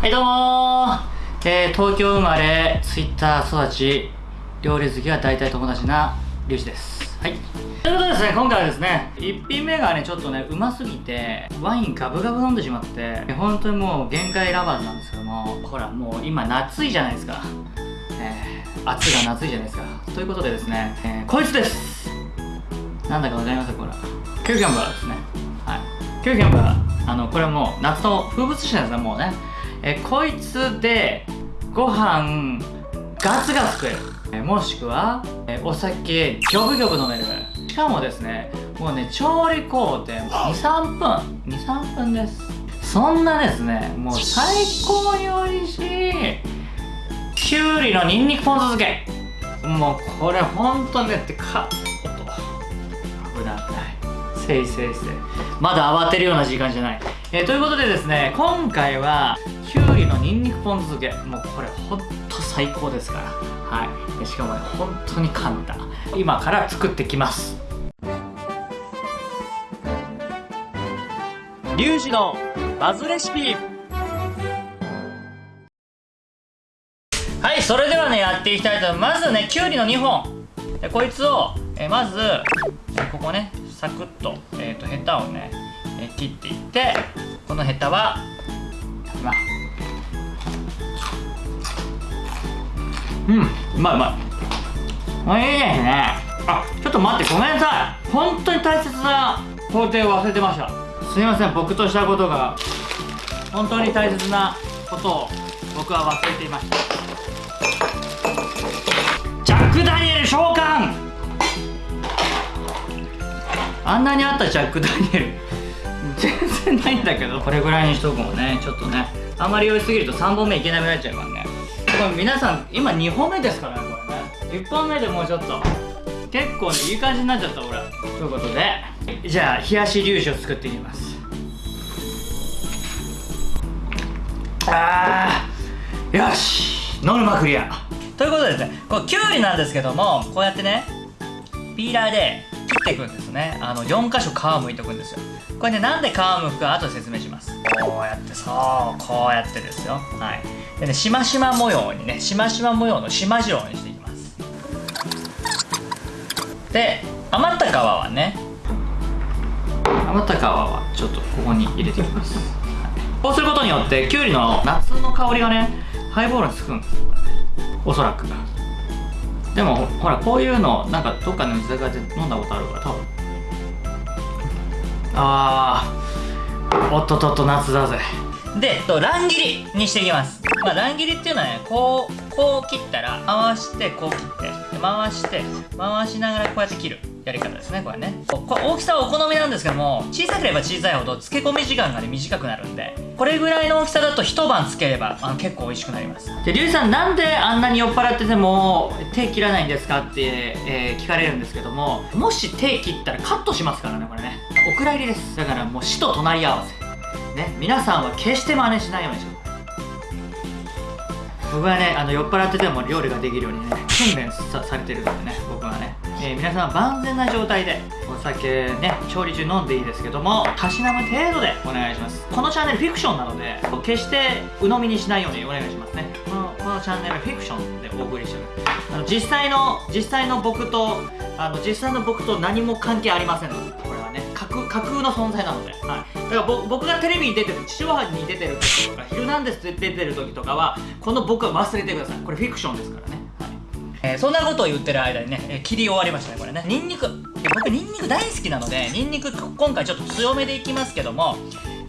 はいどうもえー、東京生まれツイッター育ち。料理好きは大体友達なリュウジです。はい。ということでですね今回はですね1品目がねちょっとねうますぎてワインガブガブ飲んでしまって本当にもう限界ラバーズなんですけどもほらもう今夏いじゃないですか。えー、暑いが夏いじゃないですか。ということでですね、えー、こいつです。なんだかわかりますこれ。キューキャンバーですね。はい。キューキャンバーあのこれはもう夏の風物詩なんですねもうね。えこいつでご飯ガツガツ食える。えもしくはえお酒ギョブギョブ飲める。しかもですねもうね調理工程23分。23分です。そんなですねもう最高に美味しいきゅうりのにんにくポン酢漬け。もうこれほんとねってかおっ。と危ない危ないせいせいせい。まだ慌てるような時間じゃない。えー、ということでですね今回はきゅうりのにんにくポン酢漬け。もうこれほんと最高ですから。はい。しかもね本当に簡単。今から作ってきます。リュウジのバズレシピ。はいそれではねやっていきたいと思います。まずねきゅうりの2本。こいつをえまずここねサクッと,、えーと、とヘタをねえ切っていってこのヘタはまあ。うんうまいうまい。おいしいですね。あちょっと待ってごめんなさい。本当に大切な工程を忘れてました。すいません僕としたことが本当に大切なことを僕は忘れていました。ジャック・ダニエル召喚！あんなにあったジャック・ダニエル。全然ないんだけど。これぐらいにしとくもね。ちょっとね。あんまり酔いすぎると3本目いけなくなっちゃうからね。これ皆さん今2本目ですからねこれね。1本目でもうちょっと。結構ねいい感じになっちゃった俺ということで。じゃあ冷やし粒子を作っていきます。あー。よし。ノルマクリア。ということでですねこれきゅうりなんですけどもこうやってねピーラーでっていくんですね。あの4箇所皮むいておくんですよ。これねなんで皮むくか後で説明します。こうやってそうこうやってですよ。はい。でねしましま模様にねしましま模様のしまじろうにしていきます。で余った皮はね余った皮はちょっとここに入れていきます、はい、こうすることによってきゅうりの夏の香りがねハイボールにつくんですおそらく。でもほらこういうのなんかどっかの居酒屋で飲んだことあるから多分。あーおっとっとっと夏だぜ。でと乱切りにしていきます。まあ乱切りっていうのはねこうこう切ったら回してこう切って回して回しながらこうやって切る。やり方ですねこれね。これ大きさはお好みなんですけども小さければ小さいほど漬け込み時間がね短くなるんでこれぐらいの大きさだと一晩漬ければあの結構美味しくなります。でリュウさんなんであんなに酔っ払ってても手切らないんですかって、えー、聞かれるんですけどももし手切ったらカットしますからねこれね。お蔵入りです。だからもう死と隣り合わせ。ね皆さんは決して真似しないようにしてください。僕はねあの酔っ払ってても料理ができるようにね訓練されてるんでね僕はね、えー、皆さん万全な状態でお酒ね調理中飲んでいいですけどもたしなむ程度でお願いします。このチャンネルフィクションなので決して鵜呑みにしないようにお願いしますね。このこのチャンネルフィクションでお送りしてるあの実際の実際の僕とあの実際の僕と何も関係ありませんので。架空の存在なので、はい、だから僕がテレビに出てる地上波に出てる時とか「ヒルナンデス」で出てる時とかはこの僕は忘れてください。これフィクションですからね。えー、そんなことを言ってる間にね、えー、切り終わりましたねこれね。ニンニク。僕ニンニク大好きなのでニンニク今回ちょっと強めでいきますけども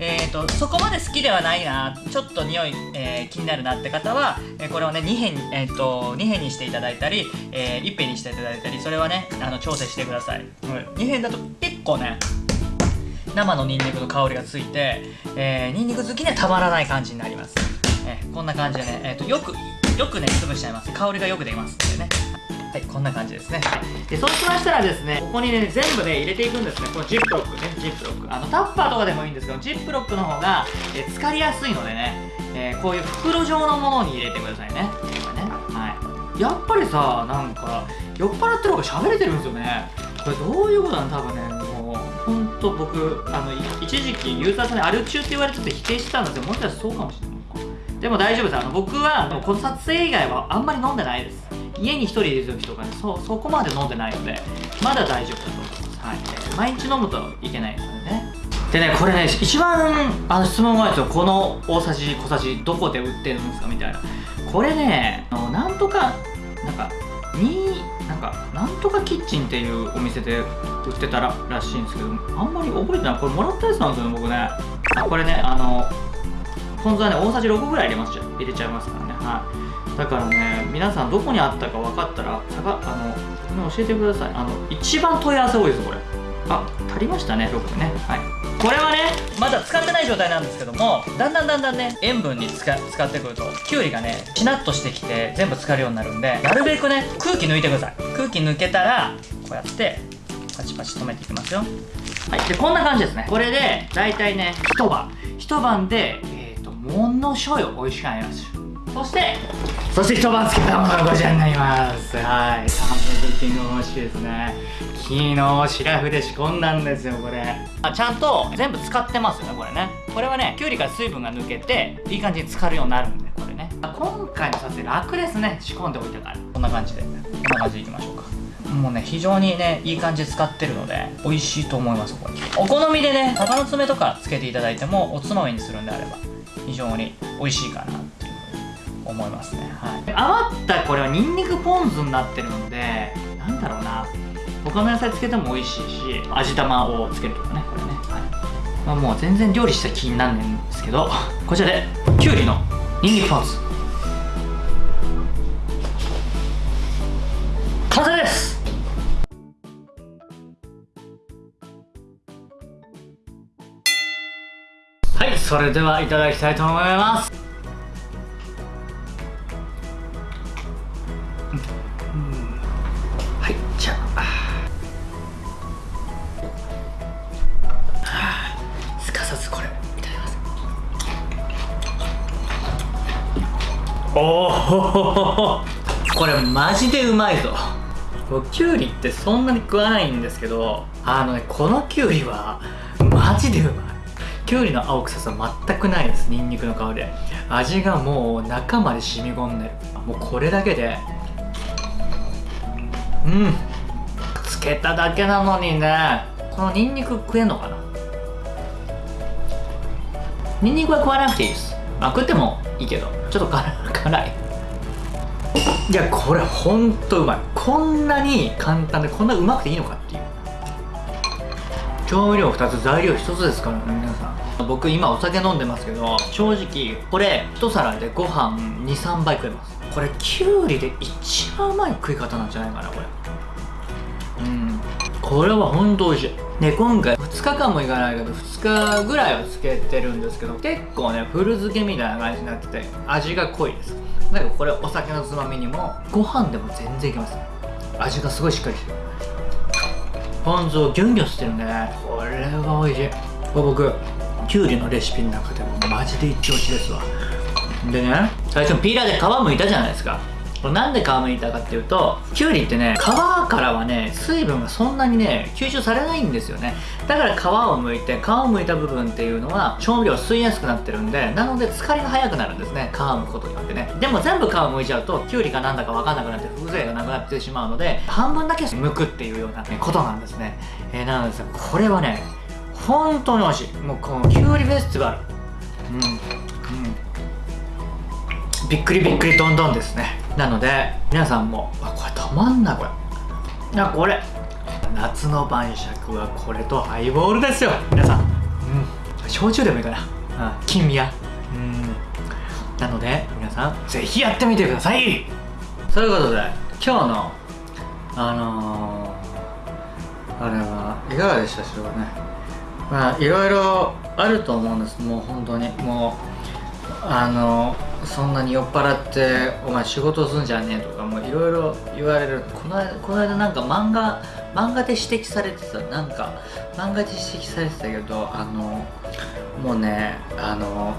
えーと、そこまで好きではないなちょっと匂い、えー、気になるなって方は、えー、これをね2辺,、えーと、2辺にしていただいたり、えー、1辺にしていただいたりそれはねあの調整してください、うん、2辺だと結構ね生のニンニクの香りがついて、えー、ニンニク好きにはたまらない感じになります、えー、こんな感じでね、えーと、よくよくね潰しちゃいます。香りがよく出ますんでね。はいこんな感じですね。でそうしましたらですねここにね全部ね入れていくんですね。このジップロックねジップロック。あのタッパーとかでもいいんですけどジップロックの方が、えー、浸かりやすいのでね、えー、こういう袋状のものに入れてくださいね。ね。はい。やっぱりさなんか酔っ払ってる方が喋れてるんですよね。これどういうことなの？多分ね。本当僕あの一時期ユーザーさんにアル中って言われてて否定してたんでもしかしたらそうかもしれない。でも大丈夫です。あの僕はあのこの撮影以外はあんまり飲んでないです。家に1人いる時とかねそそこまで飲んでないのでまだ大丈夫だと思います、はい、毎日飲むといけないですよね。でねこれね一番あの質問があるんですよこの大さじ小さじどこで売ってるんですか？みたいな。これねあのなんとかなんかになんかなんとかキッチンっていうお店で売ってたららしいんですけどあんまり覚えてない。これもらったやつなんですよね僕ね。これねあのポン酢はね大さじ6ぐらい入れます入れちゃいますからね。はい。だからね皆さんどこにあったか分かったらあの教えてください。あの一番問い合わせ多いですこれ。あ足りましたね6ね。はい。これはねまだ使ってない状態なんですけどもだんだんだんだんね塩分に使使ってくるときゅうりがねしなっとしてきて全部使えるようになるんでなるべくね空気抜いてください。空気抜けたらこうやってパチパチ止めていきますよ。はい。でこんな感じですね。これで大体ね一晩。一晩でえっ、ー、とものすごい美味しくなります。そしてそして一晩つけたものがこちらになります。はい。サムズキング欲しいですね。昨日シラフで仕込んだんですよこれ。あちゃんと全部使ってますよねこれね。これはねきゅうりから水分が抜けていい感じに浸かるようになるんでこれね。今回の撮影楽ですね仕込んでおいたから。こんな感じで。こんな感じでいきましょうか。もうね非常にねいい感じで使ってるので美味しいと思いますこれ。お好みでね鷹の爪とかつけていただいてもおつまみにするんであれば非常に美味しいかなっていう思いますね。はい。余ったこれはニンニクポン酢になってるのでなんだろうな。他の野菜つけても美味しいし味玉をつけるとかねこれね、はい。まあ、もう全然料理した気になんねんですけどこちらできゅうりのニンニクポン酢。完成です！はいそれではいただきたいと思います。おおこれマジでうまいぞ。きゅうりってそんなに食わないんですけどあのねこのきゅうりはマジでうまい。きゅうりの青臭さ全くないですニンニクの香り。で味がもう中まで染み込んでる。もうこれだけで。うん。つけただけなのにね。このニンニク食えんのかな？ニンニクは食わなくていいです。まあ食ってもいいけど。ちょっと辛い。いやこれほんとうまい。こんなに簡単でこんなうまくていいのかっていう。調味料2つ材料1つですからね皆さん。僕今お酒飲んでますけど正直これ1皿でご飯23杯食えます。これきゅうりで一番うまい食い方なんじゃないかなこれ。これはほんと美味しい。で今回2日間もいかないけど2日ぐらいはつけてるんですけど結構ね古漬けみたいな感じになってて味が濃いです。だからこれお酒のつまみにもご飯でも全然いけます。味がすごいしっかりしてる。ポン酢をギュンギュンしてるね。これは美味しい。これ僕きゅうりのレシピの中でもマジで一押しですわ。でね最初ピーラーで皮剥いたじゃないですか。なんで皮剥いたかっていうときゅうりってね皮からはね水分がそんなにね吸収されないんですよね。だから皮を剥いて皮を剥いた部分っていうのは調味料吸いやすくなってるんでなので疲れが早くなるんですね皮を剥くことによってね。でも全部皮を剥いちゃうときゅうりかなんだか分かんなくなって風情がなくなってしまうので半分だけ剥くっていうような、ことなんですね、えー、なのでこれはね本当に美味しい。もうこのきゅうりフェスティバル。うん。うん。びっくりびっくりどんどんですね。なので皆さんもあこれたまんなこれ。いやこれ。夏の晩酌はこれとハイボールですよ。皆さん。うん。焼酎でもいいかな。うん。金宮。うん。なので皆さんぜひやってみてください。そういうことで今日のあのー、あれはいかがでしたでしょうかね。まあいろいろあると思うんです。もう本当に。もうあのーそんなに酔っ払ってお前仕事すんじゃねえとかもいろいろ言われる。この間この間なんか漫画漫画で指摘されてた。なんか漫画で指摘されてたけどあのもうねあの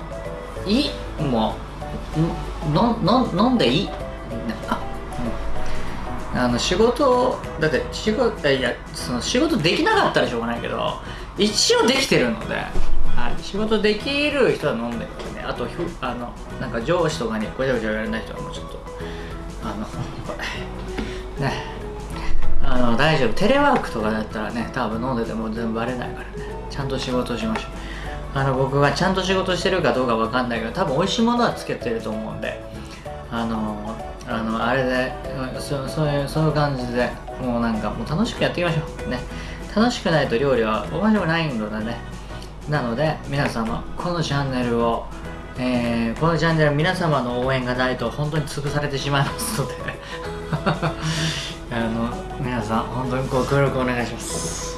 いい？もうのの飲んでいい？あ、うん、あの仕事だって仕事いやその仕事できなかったらしょうがないけど一応できてるので。はい、仕事できる人は飲んでるね。あとあのなんか上司とかにごちゃごちゃ言われない人はもうちょっと。あのこれ ね。あの大丈夫。テレワークとかだったらね多分飲んでても全部バレないからね。ちゃんと仕事しましょう。あの僕がちゃんと仕事してるかどうかわかんないけど多分美味しいものはつけてると思うんで。あのあのあれでそそういうそういう感じでもうなんかもう楽しくやっていきましょう。ね。楽しくないと料理は面白くないのでね。なので皆様このチャンネルを、えー、このチャンネル皆様の応援がないと本当に潰されてしまいますので あの皆さん本当にご協力お願いします。